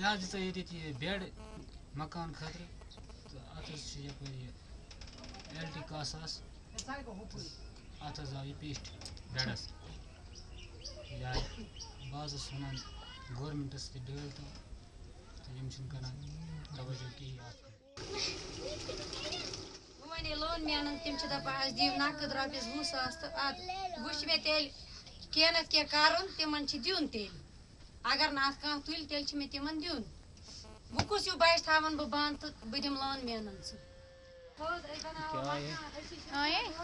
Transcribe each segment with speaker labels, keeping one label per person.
Speaker 1: مےٚ حظ دِژ ییٚتٮ۪تھ یہِ بٮ۪ڈ مکان خٲطرٕ تہٕ اَتھ حظ چھِ یَپٲرۍ یہِ ایل ٹی کاہ ساس اَتھ حظ آو یہِ پیشٹ بٮ۪ڈَس یا بہٕ حظ اوسُس وَنان گورمٮ۪نٛٹَس تہِ ڈٲلۍ تو تہٕ یِم چھِنہٕ کَران توجہ کِہیٖنۍ اَتھ
Speaker 2: وۄنۍ لون مینن تِم چھِ دپان اَسہِ دِیِو نقد رۄپیَس وُہ ساس تہٕ اَدٕ وٕچھ مےٚ تیٚلہِ کینٛہہ نَتہٕ کینٛہہ کَرُن تِمن چھِ دیُن تیٚلہِ اگر نہٕ اَتھ کانٛہہ تُلہِ تیٚلہِ چھِ مےٚ تِمن دیُن۔ وۄنۍ کُس ہیوٗ بچہِ تھاوان بہٕ بنٛد تہٕ بہٕ دِمہٕ لون مینن سُہ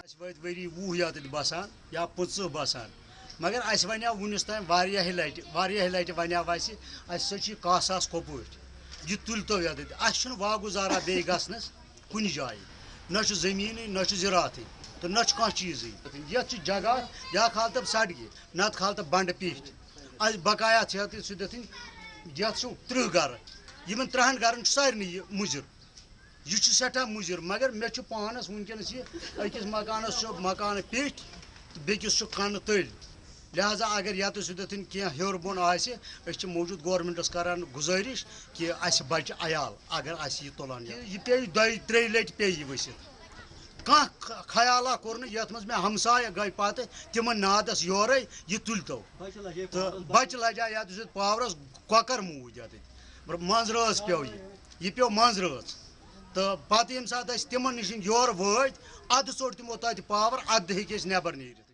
Speaker 3: اَسہِ وٲتۍ ؤری وُہ بسان یا پٕنٛژٕہ بسان۔ مگر اَسہِ وَنیو وُنیُس تام واریاہہِ لَٹہِ واریاہہِ لَٹہِ وَنیو اَسہِ اَسہِ ہسا چھِ یہِ کاہ ساس کۄپٲٹھۍ یہِ تُلۍتو ییٚتٮ۪تھ اَسہِ چھُنہٕ واگُزارا بیٚیہِ گژھنَس کُنہِ جایہِ۔ نہ چھُ زٔمیٖنٕے نہ چھُ زِراتھٕے تہٕ نہ چھُ کانٛہہ چیٖزٕے۔ یَتھ چھِ جگہ یا کھالتہٕ سڑکہِ نَتہٕ کھالتہٕ بنٛڈٕ پیٖٹھ اَسہِ بقایا چھِ یَتھ سُہ دِتھٕنۍ یَتھ چھُ تٕرٛہ گرٕ یِمن تٕرٛہن گرن چھُ سارنٕے یہِ مُضِر یہِ چھُ سٮ۪ٹھاہ مُضِر مگر مےٚ چھُ پانَس وٕنکٮ۪نَس یہِ أکِس مکانَس چھُ مکانہٕ پیٚٹھۍ تہٕ بیٚکِس چھُ کَنہٕ تٔلۍ لہذا اگر یَتہٕ سُدٮ۪تھٕنۍ کینٛہہ ہیوٚر بۄن آسہِ أسۍ چھِ موٗجوٗد گورمٮ۪نٛٹَس کَران گُزٲرِش کہِ اَسہِ بَچہِ عیال اگر اَسہِ یہِ تُلان یہِ پیٚیہِ دۄیہِ ترٛیٚیہِ لَٹہِ پیٚیہِ یہِ ؤسِتھ کانٛہہ خیالا کوٚر یَتھ منٛز مےٚ ہمسایہِ گٔے پَتہٕ تِمن نادَس یورَے یہِ تُلۍتو تہٕ بَچہِ۔ یَتھ سۭتۍ پاورَس کۄکَر موٗدۍ یَتٮ۪تھ منٛزرٲژ پیوٚو یہِ۔ یہِ پیوٚو منٛزرٲژ تہٕ پَتہٕ ییٚمہِ ساتہٕ أسۍ تِمن نِش یورٕ وٲتۍ اَدٕ ژوٚٹ تِمو تَتہِ پاوَر اَدٕ ہیٚکۍ أسۍ نٮ۪بر نیٖرِتھ۔